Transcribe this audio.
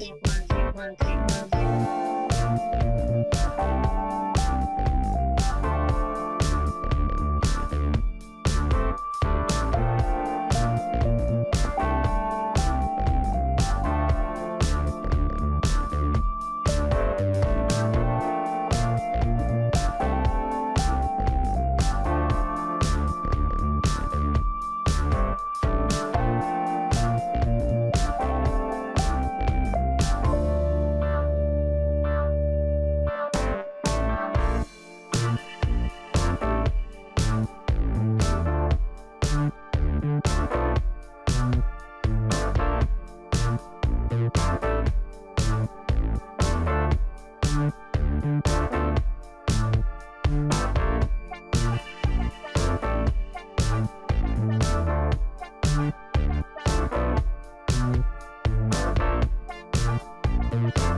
al canal! Thank you.